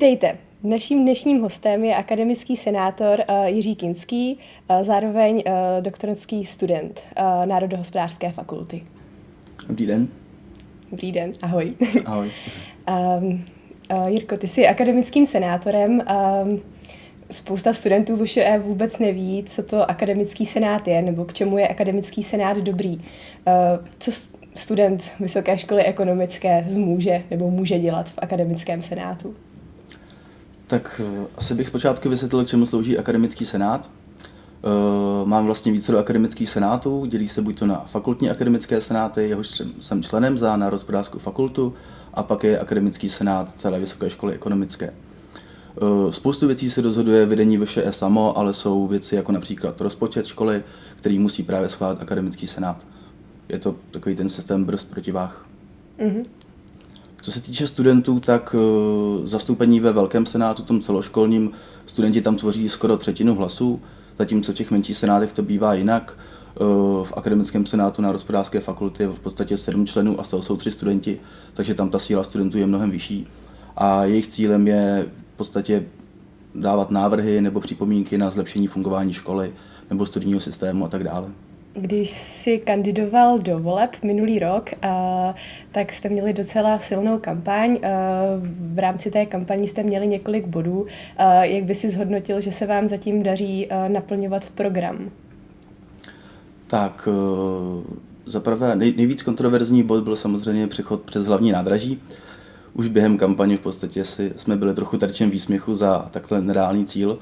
Vítejte. Naším dnešním hostem je akademický senátor uh, Jiří Kinský, uh, zároveň uh, doktorský student uh, Národohospodářské fakulty. Dobrý den. Dobrý den, ahoj. Ahoj. um, uh, Jirko, ty jsi akademickým senátorem. Um, spousta studentů VŠE vůbec neví, co to akademický senát je, nebo k čemu je akademický senát dobrý. Uh, co student Vysoké školy ekonomické zmůže nebo může dělat v akademickém senátu? Tak eh, asi bych zpočátku vysvětlil, k čemu slouží akademický senát. Eh, mám vlastně více do akademických senátů, dělí se buď to na fakultní akademické senáty, jehož jsem členem za Národospodářskou fakultu, a pak je akademický senát celé Vysoké školy ekonomické. Eh, spoustu věcí se rozhoduje vedení VŠE samo, ale jsou věci jako například rozpočet školy, který musí právě schválit akademický senát. Je to takový ten systém brzd protivách. Mm-hmm. Co se týče studentů, tak uh, zastoupení ve Velkém senátu, tom celoškolním, studenti tam tvoří skoro třetinu hlasů, zatímco v těch menších senátech to bývá jinak. Uh, v akademickém senátu na hospodářské fakulty je v podstatě sedm členů a z toho jsou tři studenti, takže tam ta síla studentů je mnohem vyšší. A jejich cílem je v podstatě dávat návrhy nebo připomínky na zlepšení fungování školy nebo studijního systému a tak dále. Když si kandidoval do voleb minulý rok, tak jste měli docela silnou kampaň. V rámci té kampaní jste měli několik bodů. Jak by si zhodnotil, že se vám zatím daří uh, naplňovat program? Tak, uh, zaprvé nej, nejvíc kontroverzní bod byl samozřejmě přechod přes hlavní nádraží. Už během kampaně v podstatě si, jsme byli trochu terčem výsměchu za takhle nereálný cíl.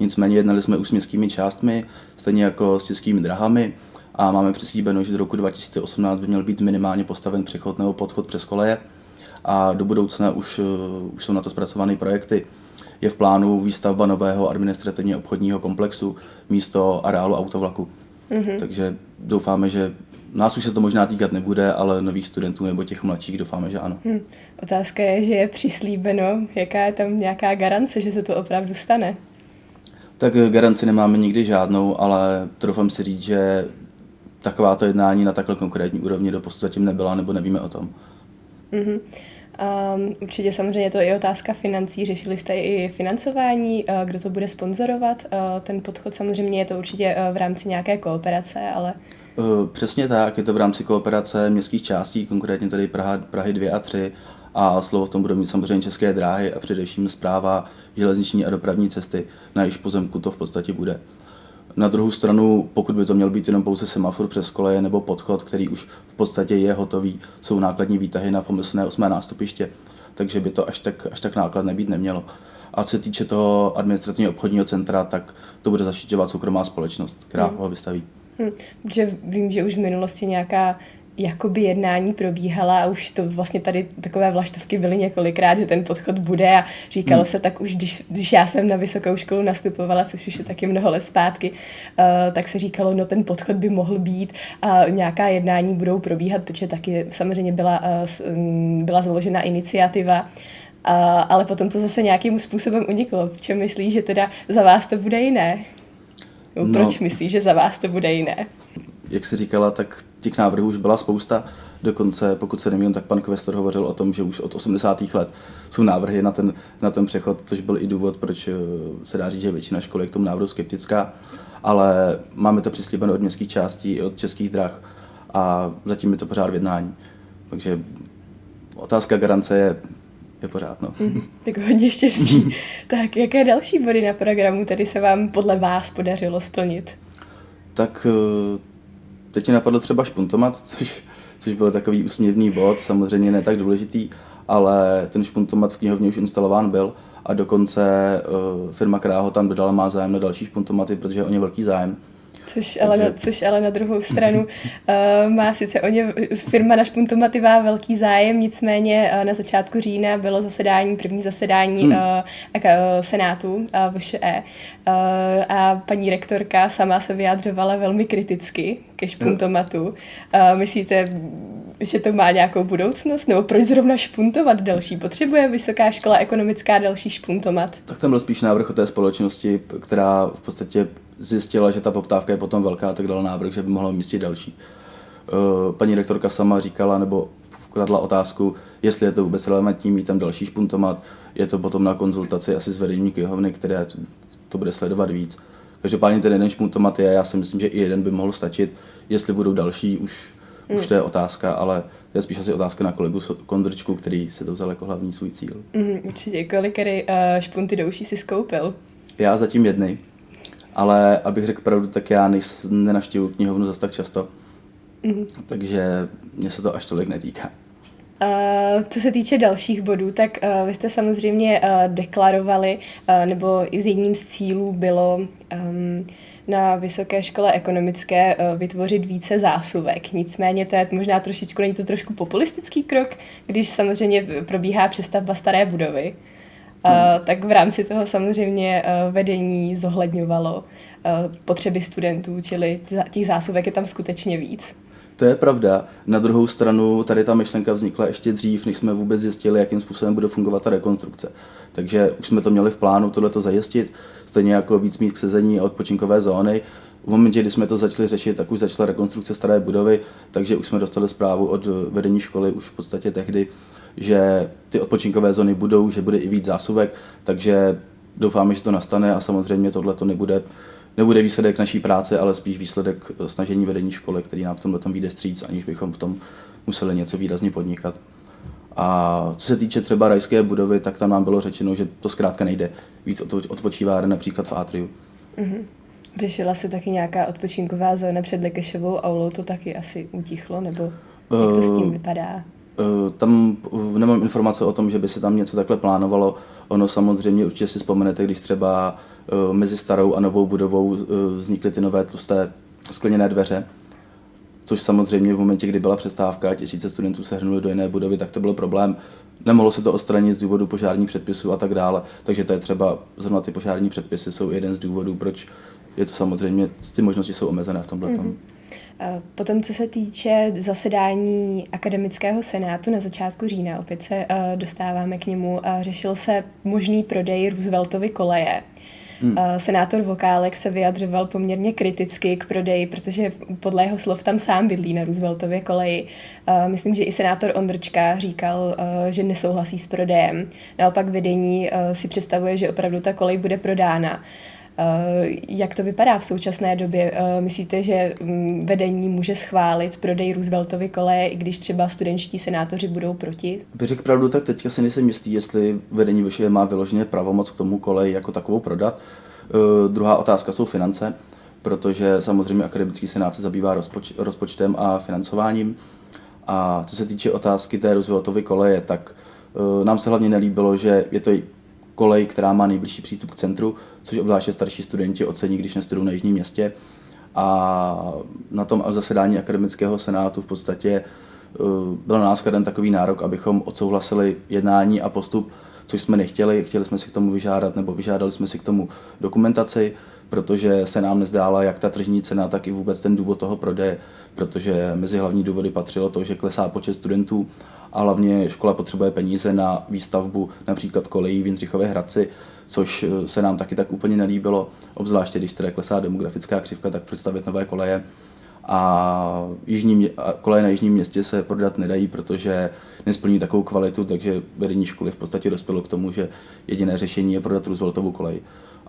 Nicméně jednali jsme už s městskými částmi, stejně jako s českými drahami a máme přislíbeno, že do roku 2018 by měl být minimálně postaven přechod nebo podchod přes koleje a do budoucna už, uh, už jsou na to zpracované projekty. Je v plánu výstavba nového administrativně obchodního komplexu místo areálu autovlaku. Mm-hmm. Takže doufáme, že nás už se to možná týkat nebude, ale nových studentů nebo těch mladších doufáme, že ano. Hmm. Otázka je, že je přislíbeno, jaká je tam nějaká garance, že se to opravdu stane? Tak garanci nemáme nikdy žádnou, ale trofám si říct, že takováto jednání na takhle konkrétní úrovni do posud zatím nebyla, nebo nevíme o tom. Mm-hmm. Um, určitě samozřejmě to je otázka financí. Řešili jste i financování, uh, kdo to bude sponzorovat. Uh, ten podchod samozřejmě je to určitě uh, v rámci nějaké kooperace, ale... Přesně tak, je to v rámci kooperace městských částí, konkrétně tady Praha, Prahy 2 a 3 a slovo v tom budou mít samozřejmě české dráhy a především zpráva železniční a dopravní cesty, na jejíž pozemku to v podstatě bude. Na druhou stranu, pokud by to měl být jenom pouze semafor přes koleje nebo podchod, který už v podstatě je hotový, jsou nákladní výtahy na pomyslné osmé nástupiště, takže by to až tak, až tak nákladné být nemělo. A co se týče toho administrativního obchodního centra, tak to bude zaštiťovat soukromá společnost, která hmm. ho vystaví. Hmm. Že vím, že už v minulosti nějaká jakoby jednání probíhala a už to vlastně tady takové vlaštovky byly několikrát, že ten podchod bude a říkalo hmm. se tak už, když, když já jsem na vysokou školu nastupovala, což už je taky mnoho let zpátky, uh, tak se říkalo, no ten podchod by mohl být a nějaká jednání budou probíhat, protože taky samozřejmě byla, uh, byla založena iniciativa a, ale potom to zase nějakým způsobem uniklo. V čem myslíš, že teda za vás to bude jiné? No, proč myslíš, že za vás to bude jiné? Jak jsi říkala, tak těch návrhů už byla spousta. Dokonce, pokud se nemýlím, tak pan Kvestor hovořil o tom, že už od 80. let jsou návrhy na ten, na ten přechod, což byl i důvod, proč eh, se dá říct, že většina školy je k tomu návrhu skeptická. Ale máme to přislíbeno od městských částí i od českých drah a zatím je to pořád v jednání. Takže otázka garance je je pořád. No. Mm, tak hodně štěstí. tak jaké další body na programu tady se vám podle vás podařilo splnit? Tak eh, teď mi napadlo třeba špuntomat, což, což byl takový úsměvný bod, samozřejmě ne tak důležitý, ale ten špuntomat v knihovně už instalován byl a dokonce uh, firma, která ho tam dodala, má zájem na další špuntomaty, protože on je velký zájem. Což ale, na, což ale na druhou stranu uh, má sice o ně firma na špuntomaty má velký zájem, nicméně uh, na začátku října bylo zasedání, první zasedání hmm. uh, uh, Senátu uh, VŠE uh, a paní rektorka sama se vyjadřovala velmi kriticky ke špuntomatu. Uh, myslíte, že to má nějakou budoucnost? Nebo proč zrovna špuntovat další? Potřebuje vysoká škola ekonomická další špuntomat? Tak tam byl spíš návrh o té společnosti, která v podstatě zjistila, že ta poptávka je potom velká, tak dala návrh, že by mohla umístit další. Eh, paní rektorka sama říkala, nebo kladla otázku, jestli je to vůbec relevantní mít tam další špuntomat. Je to potom na konzultaci asi s vedením knihovny, které to bude sledovat víc. Každopádně ten jeden špuntomat je, já si myslím, že i jeden by mohl stačit. Jestli budou další, už, mm. už to je otázka, ale to je spíš asi otázka na kolegu Kondrčku, který si to vzal jako hlavní svůj cíl. Mm, určitě. Kolik uh, špunty do uší si skoupil? Já zatím jedny. Ale abych řekl pravdu, tak já nenavštěvuji knihovnu zase tak často. Mm. Takže mě se to až tolik netýká. Uh, co se týče dalších bodů, tak uh, vy jste samozřejmě uh, deklarovali, uh, nebo z jedním z cílů bylo um, na Vysoké škole ekonomické uh, vytvořit více zásuvek. Nicméně to je možná trošičku, není to trošku populistický krok, když samozřejmě probíhá přestavba staré budovy. Uh, hmm. tak v rámci toho samozřejmě uh, vedení zohledňovalo uh, potřeby studentů, čili těch zásuvek je tam skutečně víc. To je pravda. Na druhou stranu tady ta myšlenka vznikla ještě dřív, než jsme vůbec zjistili, jakým způsobem bude fungovat ta rekonstrukce. Takže už jsme to měli v plánu tohleto zajistit, stejně jako víc mít k sezení a odpočinkové zóny. V momentě, kdy jsme to začali řešit, tak už začala rekonstrukce staré budovy, takže už jsme dostali zprávu od vedení školy už v podstatě tehdy, že ty odpočinkové zóny budou, že bude i víc zásuvek, takže doufáme, že to nastane a samozřejmě tohle to nebude nebude výsledek naší práce, ale spíš výsledek snažení vedení školy, který nám v tomhle tom vyjde stříc, aniž bychom v tom museli něco výrazně podnikat. A co se týče třeba rajské budovy, tak tam nám bylo řečeno, že to zkrátka nejde. Víc odpočívá například v Atriu. Mm-hmm. Řešila se taky nějaká odpočinková zóna před Lekešovou aulou, to taky asi utichlo, nebo jak to s tím eh, vypadá? Eh, tam nemám informace o tom, že by se tam něco takhle plánovalo. Ono samozřejmě určitě si vzpomenete, když třeba eh, mezi starou a novou budovou vznikly ty nové tlusté skleněné dveře, což samozřejmě v momentě, kdy byla přestávka a tisíce studentů se hrnuli do jiné budovy, tak to byl problém. Nemohlo se to odstranit z důvodu požárních předpisů a tak dále, takže to je třeba, zrovna ty požární předpisy jsou jeden z důvodů, proč je to samozřejmě, ty možnosti jsou omezené v tomhle. Mm-hmm. Potom, co se týče zasedání akademického senátu na začátku října, opět se uh, dostáváme k němu, uh, řešil se možný prodej Rooseveltovy koleje. Hmm. Uh, senátor Vokálek se vyjadřoval poměrně kriticky k prodeji, protože podle jeho slov tam sám bydlí na Rooseveltově koleji. Myslím, že i senátor Ondrčka říkal, že nesouhlasí s prodejem. Naopak vedení si představuje, že opravdu ta kolej bude prodána. Eh, jak to vypadá v současné době? Eh, myslíte, že mm, vedení může schválit prodej Rooseveltovy koleje, i když třeba studentští senátoři budou proti? Bych řekl pravdu, tak teďka si nejsem jistý, jestli vedení vyšší má vyloženě pravomoc k tomu kolej jako takovou prodat. Uh, druhá otázka jsou finance, protože samozřejmě akademický senát se zabývá rozpoč- rozpočtem a financováním. A co se týče otázky té Rooseveltovy koleje, tak nám se hlavně nelíbilo, že je to kolej, která má nejbližší přístup k centru, což obzvláště starší studenti ocení, když nestudují na jižním městě. A na tom zasedání akademického senátu v podstatě eh, byl na nás kladen takový nárok, abychom odsouhlasili jednání a postup, což jsme nechtěli. Chtěli jsme si k tomu vyžádat, nebo vyžádali jsme si k tomu dokumentaci, protože se nám nezdála jak ta tržní cena, tak i vůbec ten důvod toho prodeje, protože mezi hlavní důvody patřilo to, že klesá počet studentů a hlavně škola potřebuje peníze na výstavbu například kolejí v Jindřichově Hradci, což eh, se nám taky tak úplně nelíbilo, obzvláště když teda klesá demografická křivka, tak představit nové koleje. A jižní, koleje na jižním městě se prodat nedají, protože nesplní takovou kvalitu, takže vedení školy v podstatě dospělo k tomu, že jediné řešení je prodat Rooseveltovu kolej.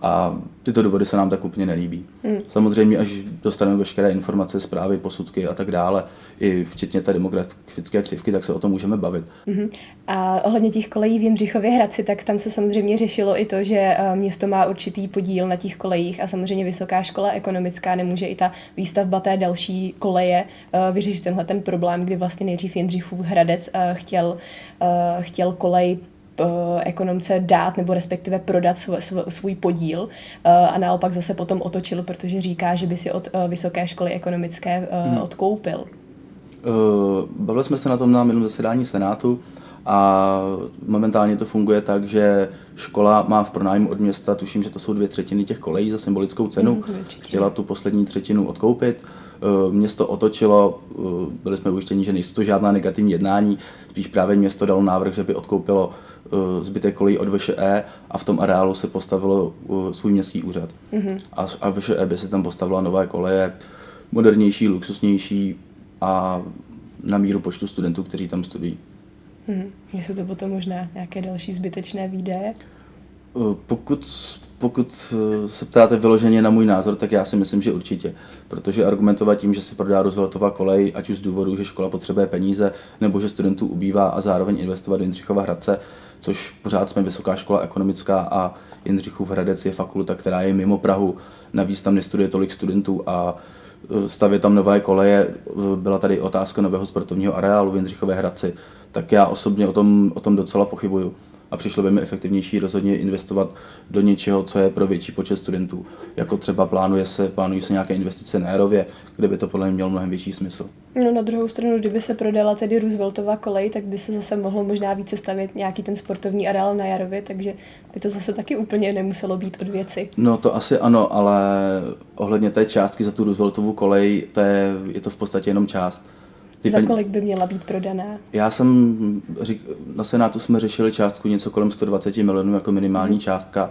A tyto důvody se nám tak úplně nelíbí. Hmm. Samozřejmě, až dostaneme veškeré informace, zprávy, posudky a tak dále, i včetně té demografické křivky, tak se o tom můžeme bavit. Hmm. A ohledně těch kolejí v Jindřichově Hradci, tak tam se samozřejmě řešilo i to, že eh, město má určitý podíl na těch kolejích a samozřejmě Vysoká škola ekonomická nemůže i ta výstavba té další koleje eh, vyřešit tenhle ten problém, kdy vlastně nejdřív Jindřichův Hradec eh, chtěl, chtěl kolej ekonomce dát nebo respektive prodat svůj, svůj podíl eh, a naopak zase potom otočil, protože říká, že by si od eh, vysoké školy ekonomické hmm. odkoupil. Bavili jsme se na tom na minulém zasedání Senátu a momentálně to funguje tak, že škola má v pronájmu od města, tuším, že to jsou dvě třetiny těch kolejí za symbolickou cenu, mm, chtěla tu poslední třetinu odkoupit. Eh, město otočilo, eh, byli jsme ujištěni, že nejsou to žádná negativní jednání, spíš právě město dalo návrh, že by odkoupilo eh, zbytek kolejí od VŠE a v tom areálu se postavilo svůj městský úřad. Mm-hmm. A, a VŠE by se tam postavila nové koleje, modernější, luxusnější a na míru počtu studentů, kteří tam studují. Hmm. Jsou to potom možná nějaké další zbytečné výdaje? Eh, pokud, pokud eh, se ptáte vyloženě na můj názor, tak já si myslím, že určitě. Protože argumentovat tím, že se prodá Rooseveltova kolej, ať už z důvodu, že škola potřebuje peníze, nebo že studentů ubývá a zároveň investovat do Jindřichova Hradce, což pořád jsme vysoká škola ekonomická a Jindřichův Hradec je fakulta, která je mimo Prahu. Navíc tam nestuduje tolik studentů a eh, stavě tam nové koleje. Byla tady otázka nového sportovního areálu v Jindřichově Hradci, tak já osobně o tom, o tom docela pochybuju a přišlo by mi efektivnější rozhodně investovat do něčeho, co je pro větší počet studentů. Jako třeba plánuje se, plánují se nějaké investice na Jarově, kde by to podle mě mělo mnohem větší smysl. No na druhou stranu, kdyby se prodala tedy Rooseveltova kolej, tak by se zase mohlo možná více stavět nějaký ten sportovní areál na Jarově, takže by to zase taky úplně nemuselo být od věci. No to asi ano, ale ohledně té částky za tu Rooseveltovu kolej, to je, je to v podstatě jenom část. Ty Za kolik by měla být prodaná? Já jsem, řík, na Senátu jsme řešili částku něco kolem 120 milionů jako minimální hmm. částka,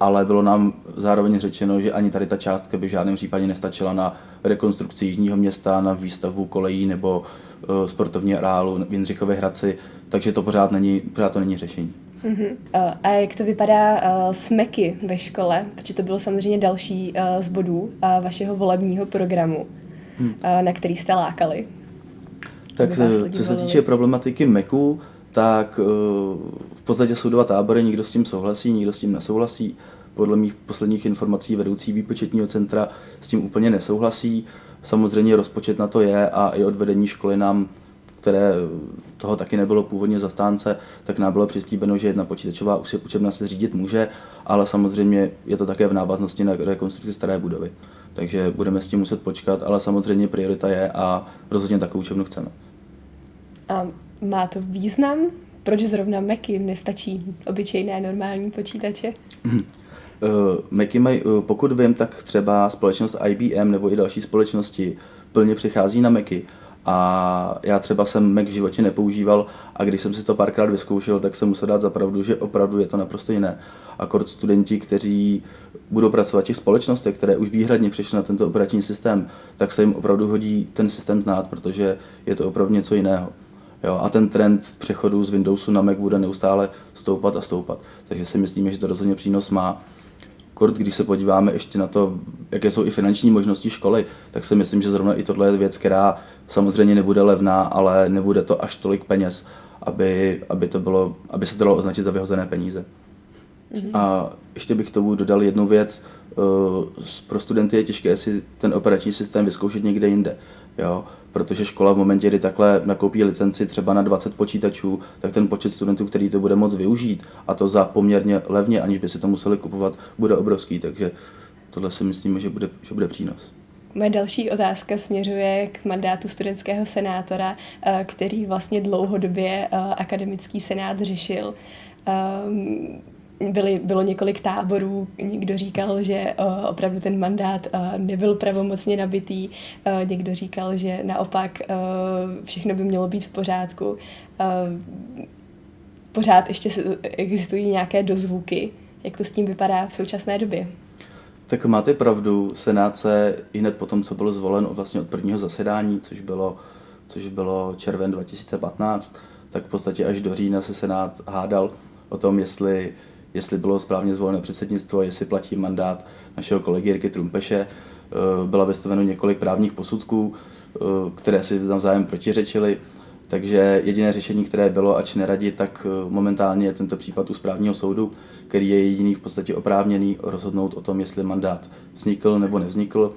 ale bylo nám zároveň řečeno, že ani tady ta částka by v žádném případě nestačila na rekonstrukci Jižního města, na výstavbu kolejí nebo uh, sportovní areálu v Jindřichově Hradci, takže to pořád, není, pořád to není řešení. Uh-huh. A jak to vypadá uh, s MEKy ve škole? Protože to bylo samozřejmě další uh, z bodů uh, vašeho volebního programu, hmm. uh, na který jste lákali. Tak co se týče problematiky Macu, tak uh, v podstatě jsou dva tábory, někdo s tím souhlasí, někdo s tím nesouhlasí. Podle mých posledních informací vedoucí výpočetního centra s tím úplně nesouhlasí. Samozřejmě rozpočet na to je a i od vedení školy nám které toho taky nebylo původně zastánce, tak nám bylo přislíbeno, že jedna počítačová učebna se řídit může, ale samozřejmě je to také v návaznosti na rekonstrukci staré budovy. Takže budeme s tím muset počkat, ale samozřejmě priorita je a rozhodně takovou učebnu chceme. A má to význam? Proč zrovna Macy nestačí obyčejné normální počítače? Uh, Macy mají, uh, pokud vím, tak třeba společnost IBM nebo i další společnosti plně přichází na Macy. A já třeba jsem Mac v životě nepoužíval a když jsem si to párkrát vyzkoušel, tak jsem musel dát za pravdu, že opravdu je to naprosto jiné. Akord studenti, kteří budou pracovat v těch společnostech, které už výhradně přišly na tento operační systém, tak se jim opravdu hodí ten systém znát, protože je to opravdu něco jiného. Jo, a ten trend přechodu z Windowsu na Mac bude neustále stoupat a stoupat. Takže si myslíme, že to rozhodně přínos má. Kort, když se podíváme ještě na to, jaké jsou i finanční možnosti školy, tak si myslím, že zrovna i tohle je věc, která samozřejmě nebude levná, ale nebude to až tolik peněz, aby, aby, to bylo, aby se to dalo označit za vyhozené peníze. Mm-hmm. A ještě bych tomu dodal jednu věc. Eh, pro studenty je těžké si ten operační systém vyzkoušet někde jinde. Jo? Protože škola v momentě, kdy takhle nakoupí licenci třeba na 20 počítačů, tak ten počet studentů, který to bude moct využít, a to za poměrně levně, aniž by si to museli kupovat, bude obrovský. Takže tohle si myslíme, že bude, že bude přínos. Moje další otázka směřuje k mandátu studentského senátora, eh, který vlastně dlouhodobě eh, akademický senát řešil. Byly, bylo několik táborů, někdo říkal, že uh, opravdu ten mandát uh, nebyl pravomocně nabitý, uh, někdo říkal, že naopak uh, všechno by mělo být v pořádku. Uh, pořád ještě existují nějaké dozvuky, jak to s tím vypadá v současné době. Tak máte pravdu, Senát se i hned po tom, co byl zvolen vlastně od prvního zasedání, což bylo, což bylo červen 2015, tak v podstatě až do října se Senát hádal o tom, jestli jestli bylo správně zvoleno předsednictvo, jestli platí mandát našeho kolegy Jirky Trumpeše. Eh, byla vystaveno několik právních posudků, eh, které si navzájem protiřečily. Takže jediné řešení, které bylo, ač neradit, tak eh, momentálně je tento případ u správního soudu, který je jediný v podstatě oprávněný rozhodnout o tom, jestli mandát vznikl nebo nevznikl.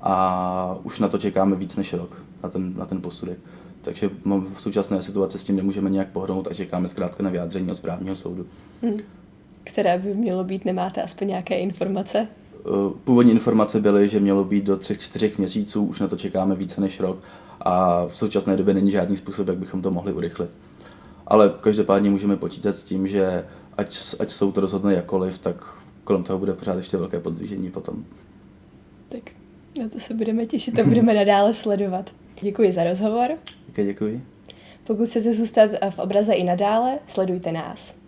A už na to čekáme víc než rok, na ten, na ten posudek. Takže v současné situaci s tím nemůžeme nějak pohnout a čekáme zkrátka na vyjádření od správního soudu. Hmm které by mělo být, nemáte aspoň nějaké informace? Eh, původní informace byly, že mělo být do třech, čtyřech měsíců, už na to čekáme více než rok a v současné době není žádný způsob, jak bychom to mohli urychlit. Ale každopádně můžeme počítat s tím, že ať, ať jsou to rozhodne jakoliv, tak kolem toho bude pořád ještě velké podzvížení potom. Tak na to se budeme těšit a budeme nadále sledovat. Děkuji za rozhovor. Také děkuji. Pokud chcete zůstat v obraze i nadále, sledujte nás.